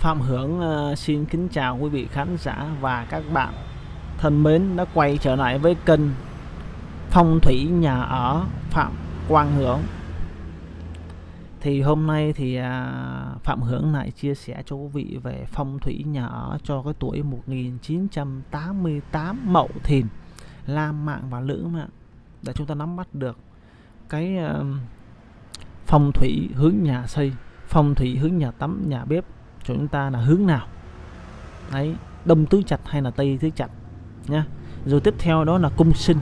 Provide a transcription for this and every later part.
Phạm Hưởng ờ, xin kính chào quý vị khán giả và các bạn thân mến đã quay trở lại với kênh Phong thủy nhà ở Phạm Quang Hưởng. Thì hôm nay thì à, Phạm Hưởng lại chia sẻ cho quý vị về phong thủy nhà ở cho cái tuổi 1988 Mậu Thìn, Lam Mạng và Lữ Mạng để chúng ta nắm bắt được cái ờ, phong thủy hướng nhà xây, phong thủy hướng nhà tắm, nhà bếp cho chúng ta là hướng nào. Đấy đông tứ chặt hay là tây tứ chặt nhá. Rồi tiếp theo đó là cung sinh.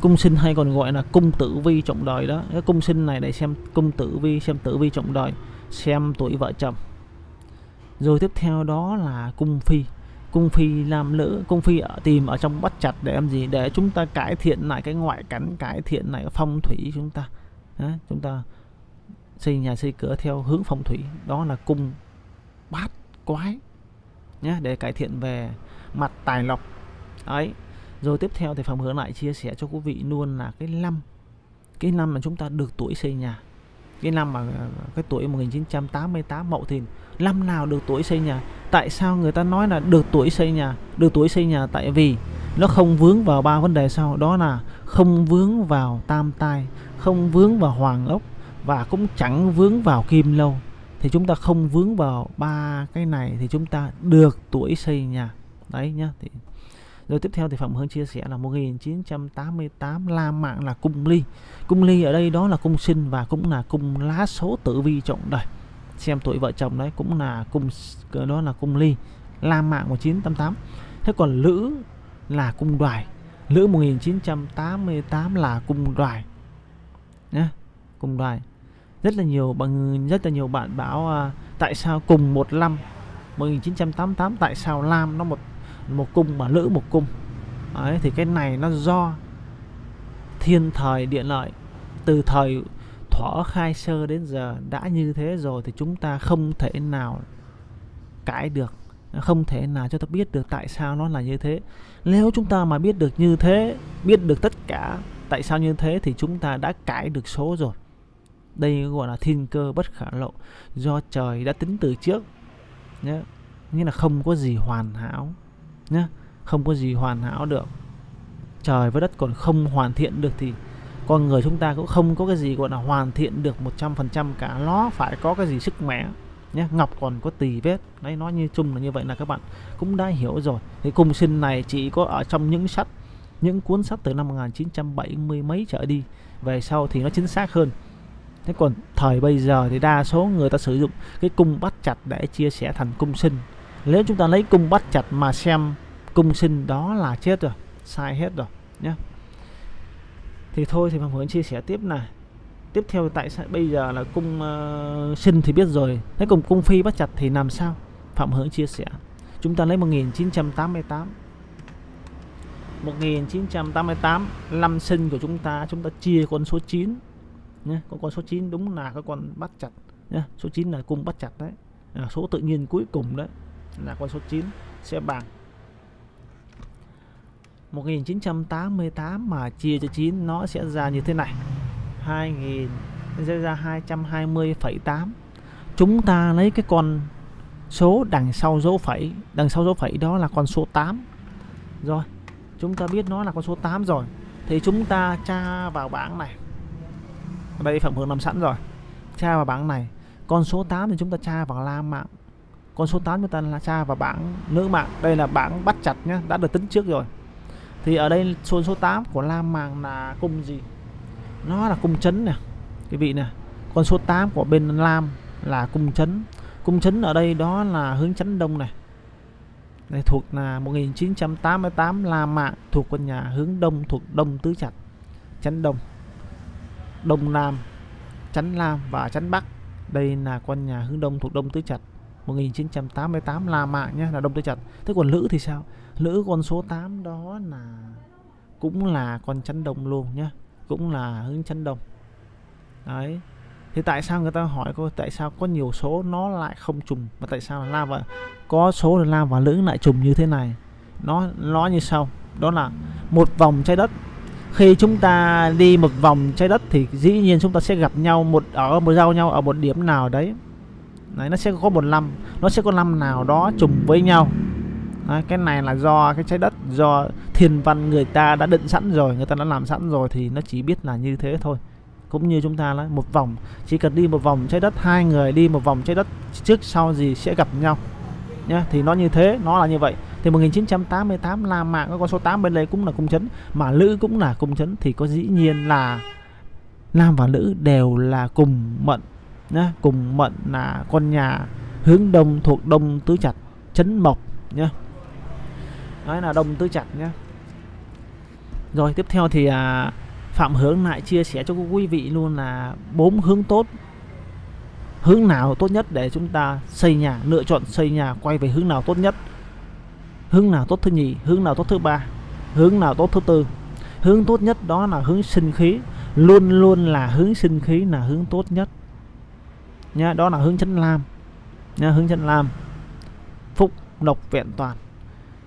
Cung sinh hay còn gọi là cung tử vi trọng đời đó. Cái cung sinh này để xem cung tử vi xem tử vi trọng đời xem tuổi vợ chồng. Rồi tiếp theo đó là cung phi. Cung phi làm lỡ cung phi ở tìm ở trong bắt chặt để làm gì? Để chúng ta cải thiện lại cái ngoại cảnh cải thiện lại phong thủy chúng ta. Đó, chúng ta xây nhà xây cửa theo hướng phong thủy. Đó là cung bát quái nhé để cải thiện về mặt tài lộc. Ấy rồi tiếp theo thì phòng hướng lại chia sẻ cho quý vị luôn là cái năm cái năm mà chúng ta được tuổi xây nhà. Cái năm mà, cái tuổi 1988 mậu thìn, năm nào được tuổi xây nhà? Tại sao người ta nói là được tuổi xây nhà? Được tuổi xây nhà tại vì nó không vướng vào ba vấn đề sau, đó là không vướng vào tam tai, không vướng vào hoàng ốc và cũng chẳng vướng vào kim lâu thì chúng ta không vướng vào ba cái này thì chúng ta được tuổi xây nhà. Đấy nhá, thì rồi tiếp theo thì Phạm Hương chia sẻ là 1988 La Mạng là cung ly. Cung ly ở đây đó là cung sinh và cũng là cung lá số tử vi trọng đời. Xem tuổi vợ chồng đấy, cũng là cung đó là cung ly. La Mạng 1988 Thế còn Lữ là cung đoài. Lữ 1988 là cung đoài nhé Cung đoài rất là nhiều bằng rất là nhiều bạn bảo uh, tại sao cùng một năm? 1988 tại sao Lam nó một một cung mà Lữ một cung? Đấy, thì cái này nó do thiên thời địa lợi. Từ thời thuở khai sơ đến giờ đã như thế rồi thì chúng ta không thể nào cãi được không thể nào cho ta biết được tại sao nó là như thế. Nếu chúng ta mà biết được như thế biết được tất cả tại sao như thế thì chúng ta đã cãi được số rồi đây gọi là thiên cơ bất khả lộ, do trời đã tính từ trước nhé nghĩa là không có gì hoàn hảo nhé không có gì hoàn hảo được. Trời với đất còn không hoàn thiện được thì con người chúng ta cũng không có cái gì gọi là hoàn thiện được 100% cả. Nó phải có cái gì sức mẻ nhé ngọc còn có tỳ vết. Đấy, nói như chung là như vậy là các bạn cũng đã hiểu rồi. Thì cung sinh này chỉ có ở trong những sách, những cuốn sách từ năm 1970 mấy trở đi. Về sau thì nó chính xác hơn thế còn thời bây giờ thì đa số người ta sử dụng cái cung bắt chặt để chia sẻ thành cung sinh. Nếu chúng ta lấy cung bắt chặt mà xem cung sinh đó là chết rồi sai hết rồi nhé thì thôi thì Phạm Hướng chia sẻ tiếp này. Tiếp theo tại sao bây giờ là cung uh, sinh thì biết rồi thế cùng cung phi bắt chặt thì làm sao? Phạm Hướng chia sẻ. Chúng ta lấy 1988 1988 năm sinh của chúng ta chúng ta chia con số 9 nhé con con số 9 đúng là cái con bắt chặt nhé số 9 là cung bắt chặt đấy. À, số tự nhiên cuối cùng đấy là con số 9 sẽ bằng 1988 mà chia cho 9 nó sẽ ra như thế này. 2000 sẽ ra 220,8 chúng ta lấy cái con số đằng sau dấu phẩy đằng sau dấu phẩy đó là con số 8 rồi chúng ta biết nó là con số 8 rồi thì chúng ta tra vào bảng này ở đây, Phạm Hương nằm sẵn rồi. Tra vào bảng này, con số 8 thì chúng ta tra vào la mạng. Con số 8 chúng ta là tra vào bảng nữ mạng. Đây là bảng bắt chặt nhá, đã được tính trước rồi. Thì ở đây, số số 8 của la mạng là cung gì? Nó là cung chấn nè cái vị nè. Con số 8 của bên lam là cung chấn. Cung chấn ở đây đó là hướng chấn đông này. Này thuộc là 1988 La Mạng, thuộc quân nhà hướng đông, thuộc đông tứ chặt. Chấn đông. Đông Nam, Chắn nam và Chắn Bắc. Đây là con nhà hướng Đông thuộc Đông Tứ Trạch 1988 La Mạng nhé là Đông Tứ Trạch. Thế còn Lữ thì sao? Lữ con số 8 đó là cũng là con chắn đông luôn nhé cũng là hướng chắn đông đấy thì tại sao người ta hỏi cô tại sao có nhiều số nó lại không trùng và tại sao là Lam và có số là Lam và lữ lại trùng như thế này nó nó như sau đó là một vòng trái đất khi chúng ta đi một vòng trái đất thì dĩ nhiên chúng ta sẽ gặp nhau một ở một giao nhau ở một điểm nào đấy. Đấy, nó sẽ có một năm nó sẽ có năm nào đó trùng với nhau. Đấy, cái này là do cái trái đất do thiên văn người ta đã định sẵn rồi người ta đã làm sẵn rồi thì nó chỉ biết là như thế thôi. Cũng như chúng ta là một vòng chỉ cần đi một vòng trái đất hai người đi một vòng trái đất trước sau gì sẽ gặp nhau nhá thì nó như thế nó là như vậy. Thì 1988 La Mã có con số 8 bên đây cũng là cung chấn mà Lữ cũng là cung chấn. Thì có dĩ nhiên là Nam và Nữ đều là cùng mận nhá cùng mận là con nhà hướng đông thuộc đông tứ chặt chấn mộc nhá. Nói là đông tứ chặt nhá. Rồi tiếp theo thì à, Phạm Hướng lại chia sẻ cho quý vị luôn là bốn hướng tốt hướng nào tốt nhất để chúng ta xây nhà lựa chọn xây nhà quay về hướng nào tốt nhất? Hướng nào tốt thứ nhì hướng nào tốt thứ ba hướng nào tốt thứ tư? Hướng tốt nhất đó là hướng sinh khí luôn luôn là hướng sinh khí là hướng tốt nhất. Nha đó là hướng chân lam. Nha hướng chân lam. Phúc độc vẹn toàn.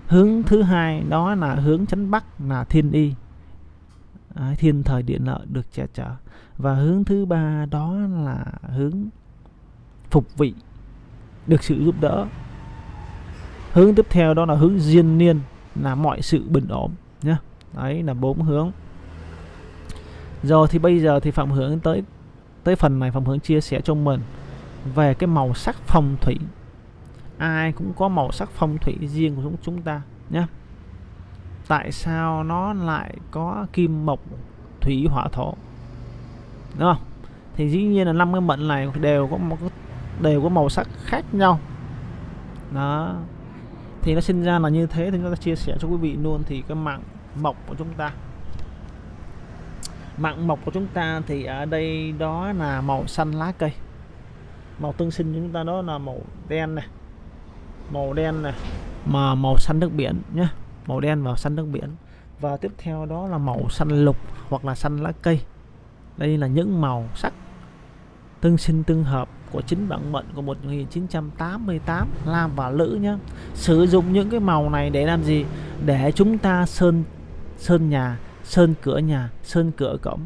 Hướng thứ hai đó là hướng chấn bắc là thiên y. À, thiên thời điện lợi được che chở. Và hướng thứ ba đó là hướng phục vị, được sự giúp đỡ. Hướng tiếp theo đó là hướng diên niên, là mọi sự bình ổn nhé đấy, là bốn hướng. Rồi thì bây giờ thì phạm hướng tới tới phần này phạm hướng chia sẻ cho mình về cái màu sắc phong thủy. Ai cũng có màu sắc phong thủy riêng của chúng chúng ta nhé tại sao nó lại có kim mộc thủy hỏa thổ? Đúng không? Thì dĩ nhiên là năm cái mệnh này đều có một đều có màu sắc khác nhau. Đó. Thì nó sinh ra là như thế thì chúng ta chia sẻ cho quý vị luôn. Thì cái mạng mộc của chúng ta. Mạng mộc của chúng ta thì ở đây đó là màu xanh lá cây. Màu tương sinh chúng ta đó là màu đen này. Màu đen này mà màu xanh nước biển nhé màu đen và xanh nước biển. Và tiếp theo đó là màu xanh lục hoặc là xanh lá cây. Đây là những màu sắc tương sinh tương hợp của chính bản mệnh của 1988 Lam và Lữ nhé sử dụng những cái màu này để làm gì? Để chúng ta sơn sơn nhà, sơn cửa nhà, sơn cửa cổng.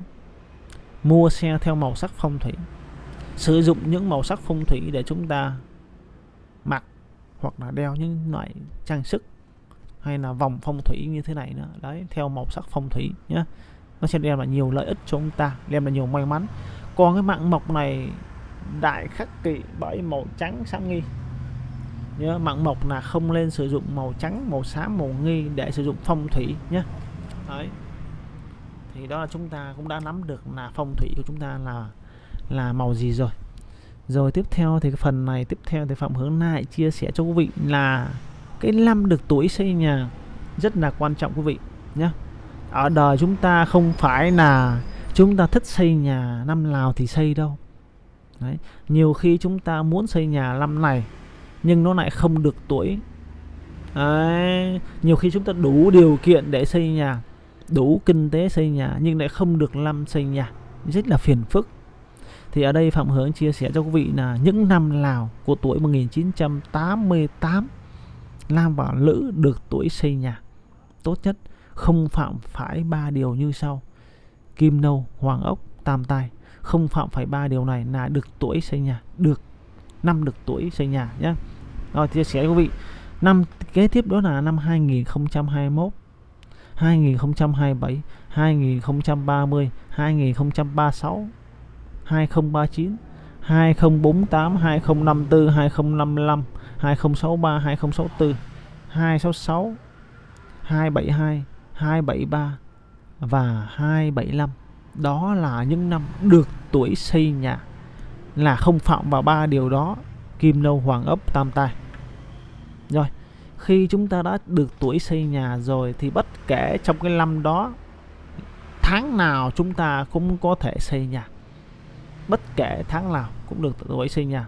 Mua xe theo màu sắc phong thủy. Sử dụng những màu sắc phong thủy để chúng ta mặc hoặc là đeo những loại trang sức hay là vòng phong thủy như thế này nữa. Đấy, theo màu sắc phong thủy nhé nó sẽ đem lại nhiều lợi ích cho chúng ta, đem lại nhiều may mắn còn cái mạng mộc này, đại khắc kỵ bởi màu trắng sáng nghi. Nhớ, mạng mộc là không nên sử dụng màu trắng, màu xám, màu nghi để sử dụng phong thủy nhé. Đấy. Thì đó là chúng ta cũng đã nắm được là phong thủy của chúng ta là là màu gì rồi. Rồi tiếp theo thì cái phần này, tiếp theo thì phạm hướng lại chia sẻ cho quý vị là cái năm được tuổi xây nhà rất là quan trọng quý vị nhé. Ở đời chúng ta không phải là chúng ta thích xây nhà năm nào thì xây đâu Đấy. nhiều khi chúng ta muốn xây nhà năm này, nhưng nó lại không được tuổi Đấy. nhiều khi chúng ta đủ điều kiện để xây nhà, đủ kinh tế xây nhà, nhưng lại không được năm xây nhà rất là phiền phức thì ở đây Phạm Hướng chia sẻ cho quý vị là những năm nào của tuổi 1988 Nam và Lữ được tuổi xây nhà tốt nhất, không phạm phải ba điều như sau kim nâu hoàng ốc tam tai không phạm phải ba điều này là được tuổi xây nhà được năm được tuổi xây nhà nhé rồi chia sẻ quý vị năm kế tiếp đó là năm 2021 2027 2030 2036 2039 2048 2054 2055 2063 2064 266 272 273 và 275 đó là những năm được tuổi xây nhà, là không phạm vào ba điều đó, kim nâu hoàng ấp tam tai rồi, khi chúng ta đã được tuổi xây nhà rồi thì bất kể trong cái năm đó, tháng nào chúng ta cũng có thể xây nhà. Bất kể tháng nào cũng được tuổi xây nhà.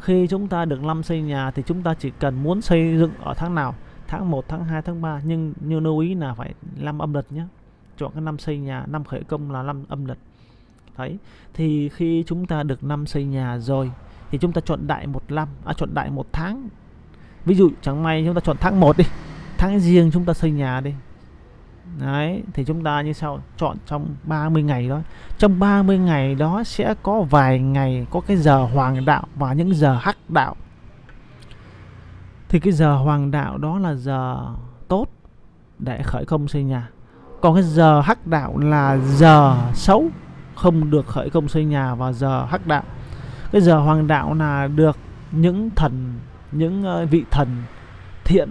Khi chúng ta được năm xây nhà thì chúng ta chỉ cần muốn xây dựng ở tháng nào, tháng 1 tháng 2 tháng 3 nhưng như lưu ý là phải năm âm lịch nhé chọn cái năm xây nhà, năm khởi công là năm âm lịch. Đấy, thì khi chúng ta được năm xây nhà rồi thì chúng ta chọn đại một năm à chọn đại một tháng. Ví dụ, chẳng may chúng ta chọn tháng 1 đi, tháng riêng chúng ta xây nhà đi. Đấy, thì chúng ta như sau, chọn trong 30 ngày đó. Trong 30 ngày đó sẽ có vài ngày có cái giờ hoàng đạo và những giờ hắc đạo. Thì cái giờ hoàng đạo đó là giờ tốt để khởi công xây nhà còn cái giờ hắc đạo là giờ xấu, không được khởi công xây nhà vào giờ hắc đạo. Cái giờ hoàng đạo là được những thần, những ờ, vị thần thiện,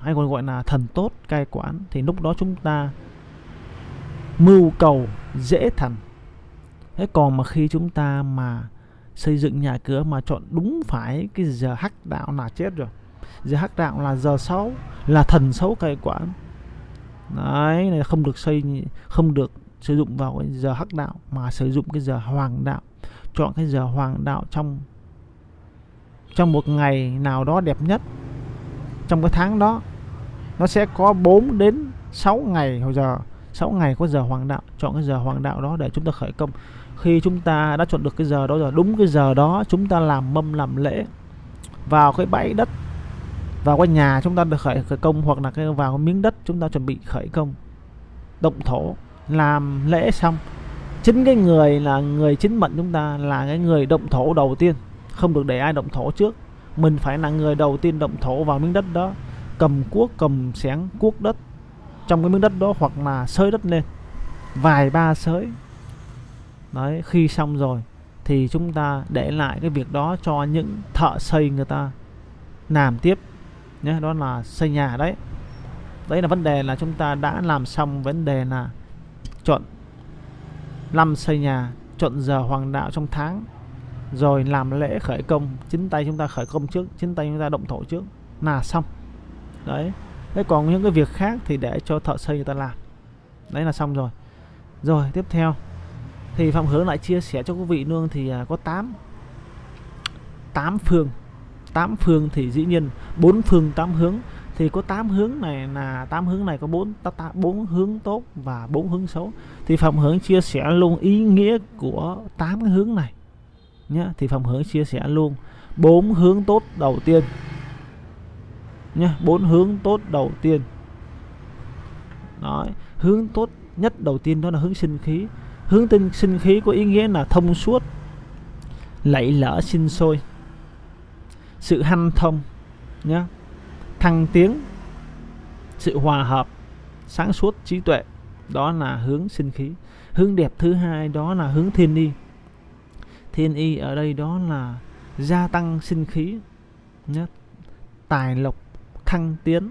hay còn gọi là thần tốt cai quản. Thì lúc đó chúng ta mưu cầu dễ thành thế còn mà khi chúng ta mà xây dựng nhà cửa mà chọn đúng phải cái giờ hắc đạo là chết rồi. Giờ hắc đạo là giờ xấu, là thần xấu cai quản đấy này không được xây không được sử dụng vào cái giờ hắc đạo, mà sử dụng cái giờ hoàng đạo. Chọn cái giờ hoàng đạo trong trong một ngày nào đó đẹp nhất. Trong cái tháng đó, nó sẽ có 4 đến 6 ngày hồi giờ 6 ngày có giờ hoàng đạo. Chọn cái giờ hoàng đạo đó để chúng ta khởi công. Khi chúng ta đã chọn được cái giờ đó rồi, đúng cái giờ đó chúng ta làm mâm, làm lễ vào cái bãi đất vào cái nhà chúng ta được khởi, khởi công hoặc là cái vào cái miếng đất chúng ta chuẩn bị khởi công. Động thổ làm lễ xong. Chính cái người là người chính mệnh chúng ta là cái người động thổ đầu tiên. Không được để ai động thổ trước. Mình phải là người đầu tiên động thổ vào miếng đất đó. Cầm cuốc cầm xén cuốc đất trong cái miếng đất đó hoặc là sới đất lên. Vài ba sới. Đấy khi xong rồi thì chúng ta để lại cái việc đó cho những thợ xây người ta làm tiếp nhé đó là xây nhà đấy. Đấy là vấn đề là chúng ta đã làm xong vấn đề là chọn năm xây nhà, chọn giờ hoàng đạo trong tháng, rồi làm lễ khởi công, chính tay chúng ta khởi công trước, chính tay chúng ta động thổ trước là xong. Đấy, thế còn những cái việc khác thì để cho thợ xây người ta làm. Đấy là xong rồi. Rồi, tiếp theo, thì phạm hướng lại chia sẻ cho quý vị nương thì à, có 8 8 phường tám phương thì dĩ nhiên bốn phương tám hướng. Thì có tám hướng này là tám hướng này có bốn bốn hướng tốt và bốn hướng xấu. Thì phạm hướng chia sẻ luôn ý nghĩa của tám cái hướng này nhé thì phạm hướng chia sẻ luôn bốn hướng tốt đầu tiên nhé bốn hướng tốt đầu tiên. Nói, hướng tốt nhất đầu tiên đó là hướng sinh khí. Hướng tinh sinh khí có ý nghĩa là thông suốt lạy lỡ sinh sôi sự hanh thông nhé thăng tiến, sự hòa hợp, sáng suốt trí tuệ, đó là hướng sinh khí. Hướng đẹp thứ hai, đó là hướng thiên y. Thiên y ở đây đó là gia tăng sinh khí nhé tài lộc, thăng tiến.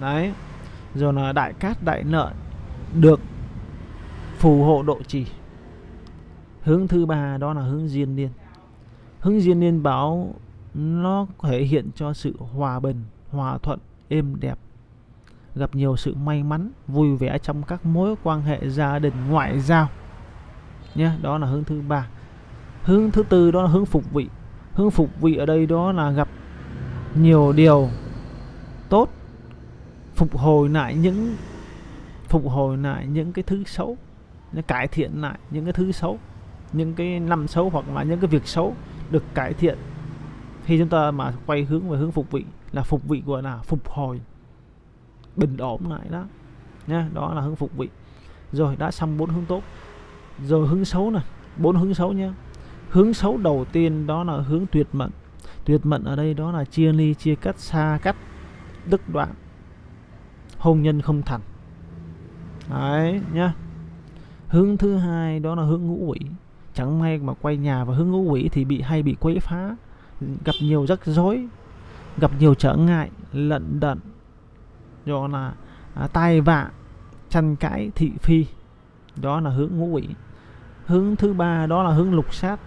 Đấy. Rồi là đại cát, đại nợ được phù hộ độ trì. Hướng thứ ba, đó là hướng diên niên. Hướng diên niên báo nó thể hiện cho sự hòa bình, hòa thuận, êm đẹp. Gặp nhiều sự may mắn, vui vẻ trong các mối quan hệ gia đình ngoại giao. Nhé đó là hướng thứ ba. Hướng thứ tư đó là hướng phục vị. Hướng phục vị ở đây đó là gặp nhiều điều tốt, phục hồi lại những, phục hồi lại những cái thứ xấu cải thiện lại những cái thứ xấu, những cái năm xấu hoặc là những cái việc xấu được cải thiện khi chúng ta mà quay hướng về hướng phục vị, là phục vị gọi là phục hồi, bình ổn lại đó. Nha, đó là hướng phục vị. Rồi, đã xong bốn hướng tốt. Rồi, hướng xấu này bốn hướng xấu nhé hướng xấu đầu tiên đó là hướng tuyệt mệnh. Tuyệt mệnh ở đây đó là chia ly, chia cắt, xa cách, đứt đoạn. Hôn nhân không thành. Đấy nhá hướng thứ hai đó là hướng ngũ quỷ. Chẳng may mà quay nhà và hướng ngũ quỷ thì bị hay bị quấy phá gặp nhiều rắc rối gặp nhiều trở ngại lận đận do là à, tai vạ tranh cãi thị phi. Đó là hướng ngũ quỷ. Hướng thứ ba đó là hướng lục sát.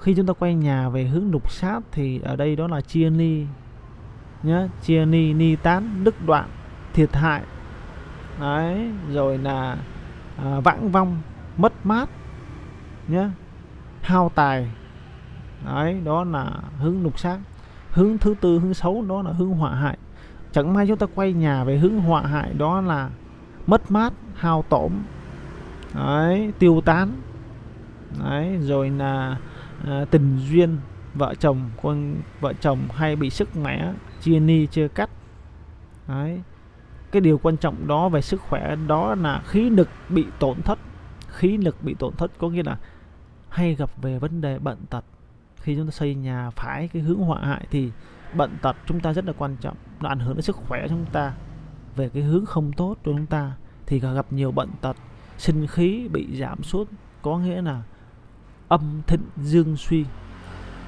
Khi chúng ta quay nhà về hướng lục sát thì ở đây đó là chia ni nhá chia ni ni tán đứt đoạn thiệt hại. Đấy rồi là à, vãng vong mất mát nhá hao tài đấy đó là hướng lục sát hướng thứ tư hướng xấu đó là hướng họa hại. Chẳng may chúng ta quay nhà về hướng họa hại đó là mất mát hao tổn. Đấy tiêu tán. Đấy rồi là à, tình duyên. Vợ chồng con vợ chồng hay bị sức mẻ chia ni chưa cắt. Đấy cái điều quan trọng đó về sức khỏe đó là khí lực bị tổn thất. Khí lực bị tổn thất có nghĩa là hay gặp về vấn đề bệnh tật khi chúng ta xây nhà phải cái hướng họa hại thì bệnh tật chúng ta rất là quan trọng. Nó ảnh hưởng đến sức khỏe chúng ta, về cái hướng không tốt cho chúng ta thì gặp nhiều bệnh tật. Sinh khí bị giảm sút có nghĩa là âm thịnh dương suy.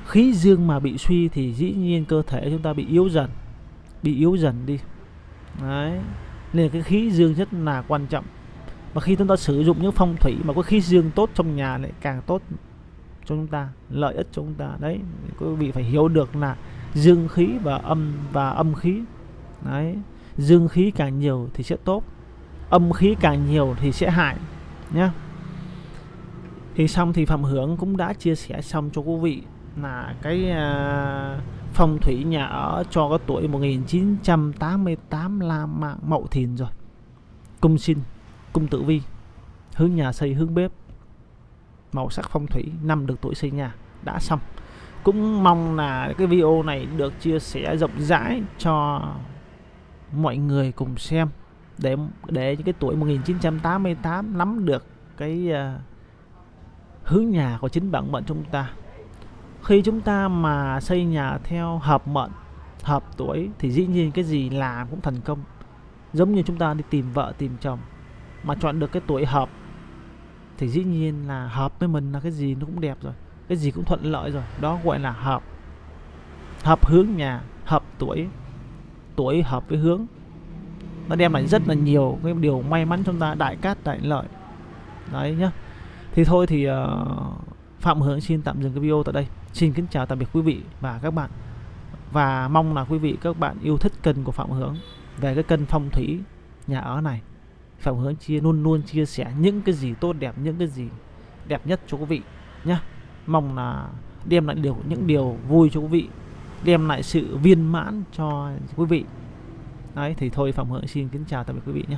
Khí dương mà bị suy thì dĩ nhiên cơ thể chúng ta bị yếu dần, bị yếu dần đi. Đấy, nên cái khí dương rất là quan trọng. Và khi chúng ta sử dụng những phong thủy mà có khí dương tốt trong nhà lại càng tốt cho chúng ta lợi ích cho chúng ta. Đấy quý vị phải hiểu được là dương khí và âm và âm khí. Đấy dương khí càng nhiều thì sẽ tốt âm khí càng nhiều thì sẽ hại nhé thì xong thì phạm hưởng cũng đã chia sẻ xong cho quý vị là cái uh, phong thủy nhà ở cho cái tuổi 1988 là mạng mậu thìn rồi. Cung sinh cung tử vi hướng nhà xây hướng bếp màu sắc phong thủy năm được tuổi xây nhà đã xong. Cũng mong là cái video này được chia sẻ rộng rãi cho mọi người cùng xem để để những cái tuổi 1988 nắm được cái uh, hướng nhà của chính bản mệnh chúng ta. Khi chúng ta mà xây nhà theo hợp mệnh hợp tuổi thì dĩ nhiên cái gì làm cũng thành công. Giống như chúng ta đi tìm vợ tìm chồng mà chọn được cái tuổi hợp thì dĩ nhiên là hợp với mình là cái gì nó cũng đẹp rồi cái gì cũng thuận lợi rồi đó gọi là hợp. Hợp hướng nhà hợp tuổi tuổi hợp với hướng. Nó đem lại rất là nhiều cái điều may mắn chúng ta đại cát đại lợi. Đấy nhá. Thì thôi thì uh, phạm hướng xin tạm dừng cái video tại đây. Xin kính chào tạm biệt quý vị và các bạn. Và mong là quý vị các bạn yêu thích kênh của phạm hướng về cái kênh phong thủy nhà ở này phạm hướng chia, luôn luôn chia sẻ những cái gì tốt đẹp, những cái gì đẹp nhất cho quý vị nhá. Mong là đem lại điều, những điều vui cho quý vị, đem lại sự viên mãn cho quý vị. Đấy, thì thôi, phạm hướng xin kính chào tạm biệt quý vị nhé